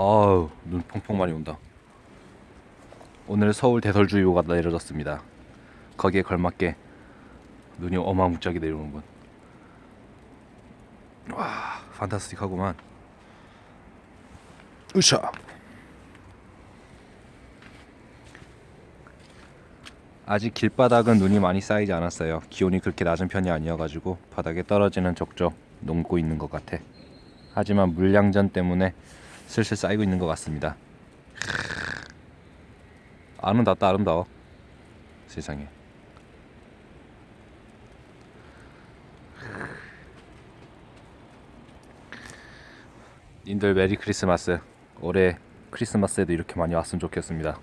아우 눈 펑펑 많이 온다. 오늘 서울 대설주의보가 내려졌습니다. 거기에 걸맞게 눈이 어마무지하게 내려오는군 와 판타스틱하구만. 으쌰. 아직 길바닥은 눈이 많이 쌓이지 않았어요. 기온이 그렇게 낮은 편이 아니어가지고 바닥에 떨어지는 족족 녹고 있는 것 같아. 하지만 물량전 때문에 슬슬 쌓이고 있는 것 같습니다. 아름답다 아름다워. 세상에. 님들 메리 크리스마스. 올해 크리스마스에도 이렇게 많이 왔으면 좋겠습니다